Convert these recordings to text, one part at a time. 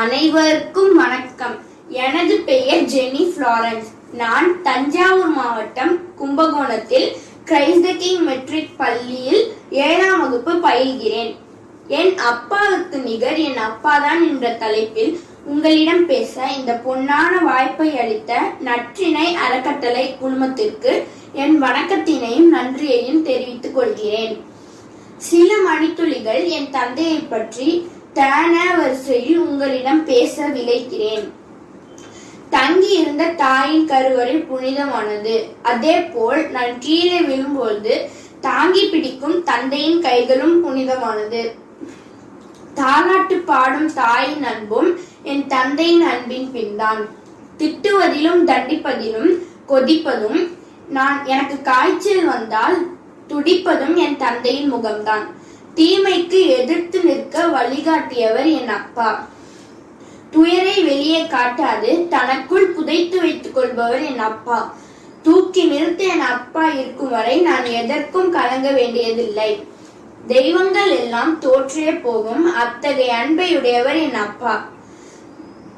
அனைவருக்கும் வணக்கம். எனது பெயர் ஜெனி ஃப்ளாரன்ஸ். நான் தஞ்சாவூர் மாவட்டம் கும்பகோணத்தில் கிரைஸ்த கிங் மெட்ரிக் பள்ளியில் ஏழாம் வகுப்பு பயில்கிறேன். என் அப்பாவுக்கு நிகர் என் அப்பாதான் என்ற தலைப்பில் உங்களிடம் பேச இந்த பொன்னான வாய்ப்பை அளித்த நற்றிணை அறக்கட்டளை குழுமத்திற்கு என் வணக்கத்தினையும் நன்றியையும் தெரிவித்துக் கொள்கிறேன். சில மணித்துளிகள் என் தந்தையை பற்றி தன வரிசையில் உங்களிடம் பேச விளைக்கிறேன் தங்கி இருந்த தாயின் கருவறை புனிதமானது. அதே போல் நான் கீழே விழும்போது தாங்கி பிடிக்கும் தந்தையின் கைகளும் புனிதமானது. தாலாட்டு பாடும் தாயின் அன்பும் என் தந்தையின் அன்பின் பின்தான். திட்டுவதிலும் தண்டிப்பதிலும் கொதிப்பதும் நான் எனக்கு காய்ச்சல் வந்தால் துடிப்பதும் என் தந்தையின் முகம்தான். தீமைக்கு எதிர்த்து நிற்க வழிகாட்டியவர் என் அப்பா. துயரை வெளியே காட்டாது தனக்குள் புதைத்து வைத்துக் கொள்பவர் என் அப்பா. தூக்கி நிறுத்த என் அப்பா இருக்கும் வரை நான் எதற்கும் கலங்க வேண்டியதில்லை. தெய்வங்கள் எல்லாம் தோற்றே போகும் அத்தகைய அன்பை உடையவர் என் அப்பா.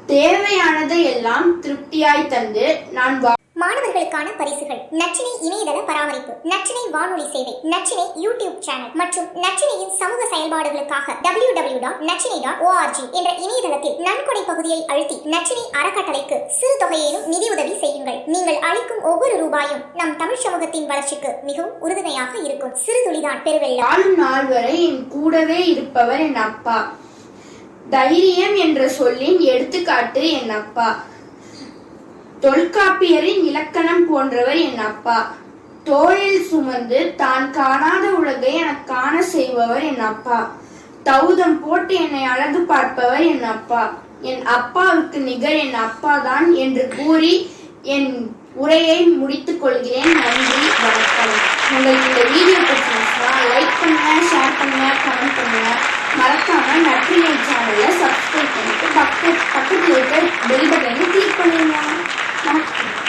தேவையானதை எல்லாம் திருப்தியாய் தந்து நான் வா- மாணவர்களுக்கான பரிசுகள். நச்சினை இணையதள பராமரிப்பு நச்சினை வானொலி சேவை நச்சினை யூடியூப் சேனல் மற்றும் நச்சினையின் சமூக செயல்பாடுகளுக்காக W W dot Nachchinai dot ORG என்ற இணையதளத்தில் நன்கொடை பகுதியை அழுத்தி நச்சினை அறக்கட்டளைக்கு சிறு தொகையிலும் நிதியுதவி செய்யுங்கள். நீங்கள் அளிக்கும் ஒவ்வொரு ரூபாயும் நம் தமிழ் சமூகத்தின் வளர்ச்சிக்கு மிகவும் உறுதுணையாக இருக்கும். சிறு துளிதான் பெருவெள்ளம். நாள் வரை என் கூடவே இருப்பவர் என் அப்பா. தைரியம் என்ற சொல்லின் எடுத்துக்காட்டு என் அப்பா. தொல்காப்பியரின் இலக்கணம் போன்றவர் என் அப்பா. தோளில் சுமந்து தான் காணாத உலகை எனக்கு காண செய்பவர் என் அப்பா. தௌதம் போட்டு என்னை அழகு பார்ப்பவர் என் அப்பா. என் அப்பாவுக்கு நிகர் என் அப்பா தான் என்று கூறி என் உரையை முடித்துக் கொள்கிறேன். நன்றி வணக்கம். உங்களுக்கு இந்த வீடியோ பிடிச்சிருந்துச்சுன்னா லைக் பண்ணுங்க ஷேர் பண்ணுங்க கமெண்ட் பண்ணுங்க. மறக்காம நற்றினை சேனலை சப்ஸ்கிரைப் பண்ணிட்டு பக்கத்து பக்கத்தில் இருக்க பெல் பட்டனை கிளிக் பண்ணிடுங்க Thank you.